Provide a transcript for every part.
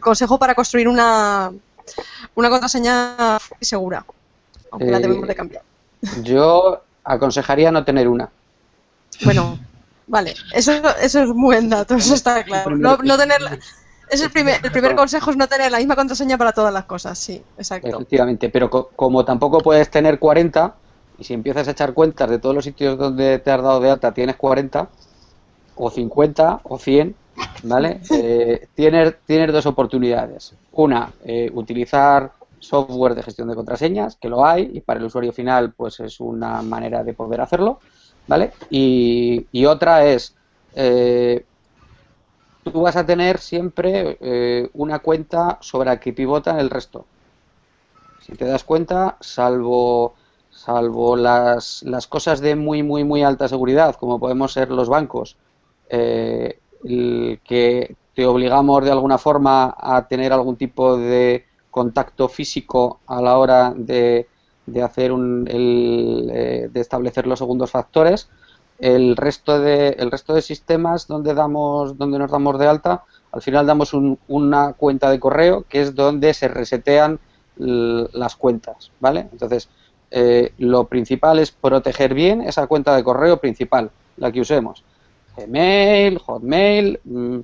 consejo para construir una, una contraseña segura, aunque la Eh, debemos de cambiar. Yo aconsejaría no tener una. Bueno, vale, eso, eso es un buen dato, eso está claro. No, no tener, la- es el primer, el primer consejo es no tener la misma contraseña para todas las cosas, sí, exacto. Efectivamente, pero co- como tampoco puedes tener 40, y si empiezas a echar cuentas de todos los sitios donde te has dado de alta tienes 40, o 50, o 100, ¿vale? Eh, tienes, tienes dos oportunidades. Una, eh, utilizar software de gestión de contraseñas, que lo hay, y para el usuario final pues es una manera de poder hacerlo, ¿vale? Y, y otra es, eh, tú vas a tener siempre una cuenta sobre la que pivotan el resto. Si te das cuenta, salvo, salvo las, las cosas de muy, muy, muy alta seguridad, como podemos ser los bancos, eh, el que te obligamos de alguna forma a tener algún tipo de contacto físico a la hora de, de hacer un, el, eh, de establecer los segundos factores, el resto de el resto de sistemas donde damos donde nos damos de alta al final damos un- una cuenta de correo que es donde se resetean las cuentas vale entonces eh, lo principal es proteger bien esa cuenta de correo principal la que usemos Gmail Hotmail mm,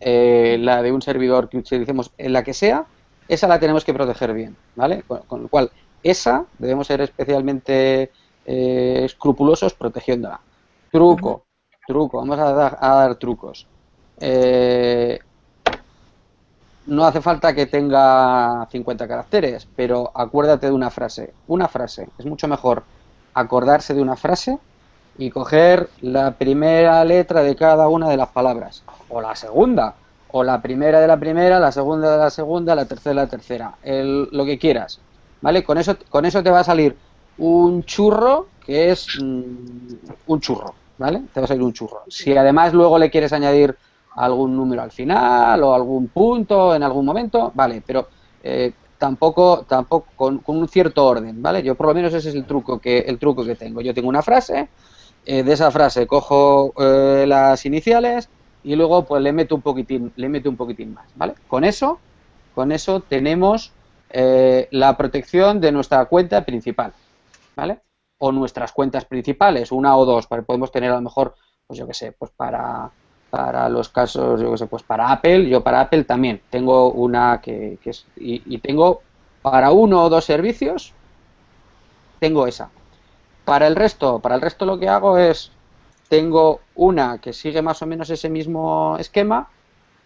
eh, la de un servidor que utilicemos en la que sea esa la tenemos que proteger bien vale con, con lo cual esa debemos ser especialmente eh, escrupulosos protegiéndola. Truco, truco, vamos a dar, a dar trucos. Eh, no hace falta que tenga 50 caracteres, pero acuérdate de una frase. Una frase. Es mucho mejor acordarse de una frase y coger la primera letra de cada una de las palabras. O la segunda. O la primera de la primera, la segunda de la segunda, la tercera de la tercera. El- lo que quieras. ¿Vale? Con eso, con eso te va a salir un churro que es mm, un churro, ¿vale? Te va a salir un churro. Si además luego le quieres añadir algún número al final o algún punto en algún momento, vale, pero eh, tampoco, tampoco con, con un cierto orden, ¿vale? Yo por lo menos ese es el truco que, el truco que tengo. Yo tengo una frase, eh, de esa frase cojo eh, las iniciales y luego pues le meto un poquitín, le meto un poquitín más, ¿vale? Con eso, con eso tenemos eh, la protección de nuestra cuenta principal, ¿vale? O nuestras cuentas principales, una o dos, para- podemos tener a lo mejor, pues yo qué sé, pues para, para los casos, yo qué sé, pues para Apple, yo para Apple también tengo una que, que es, y, y tengo para uno o dos servicios, tengo esa. Para el resto, para el resto lo que hago es, tengo una que sigue más o menos ese mismo esquema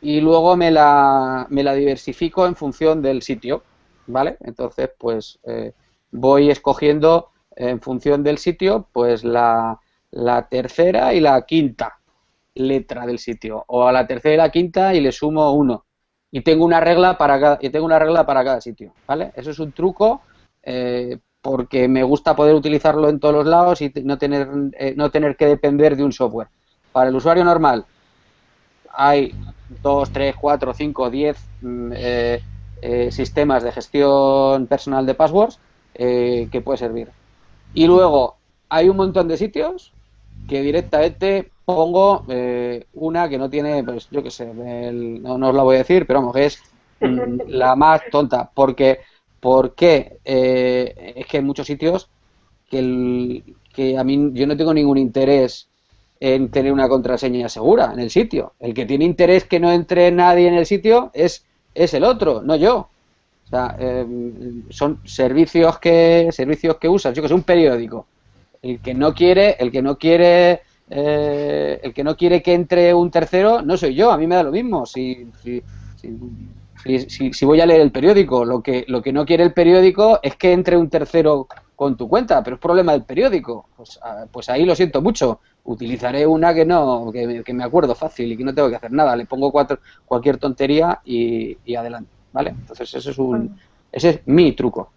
y luego me la, me la diversifico en función del sitio, ¿vale? Entonces, pues eh, voy escogiendo en función del sitio, pues la, la tercera y la quinta letra del sitio, o a la tercera y la quinta y le sumo uno. Y tengo una regla para cada, y tengo una regla para cada sitio, ¿vale? Eso es un truco eh, porque me gusta poder utilizarlo en todos los lados y no tener, eh, no tener que depender de un software. Para el usuario normal hay 2, 3, 4, 5, 10 mm, eh, eh, sistemas de gestión personal de passwords eh, que puede servir. Y luego hay un montón de sitios que directamente pongo eh, una que no tiene, pues yo qué sé, el- no, no os la voy a decir, pero vamos, que es mm, la más tonta. Porque, porque eh, es que hay muchos sitios que, el- que a mí yo no tengo ningún interés en tener una contraseña segura en el sitio. El que tiene interés que no entre nadie en el sitio es, es el otro, no yo. O sea, eh, son servicios que servicios que usas, yo que sé, un periódico. El que no quiere, el que no quiere, eh, el que no quiere que entre un tercero, no soy yo. A mí me da lo mismo. Si, si, si, si- si- si voy a leer el periódico, lo que lo que no quiere el periódico es que entre un tercero con tu cuenta, pero es problema del periódico. Pues, ah, pues ahí lo siento mucho. Utilizaré una que no, que, me- que me acuerdo fácil y que no tengo que hacer nada. Le pongo cuatro, cualquier tontería y, y adelante, ¿vale? Entonces ese es un, ese es mi truco.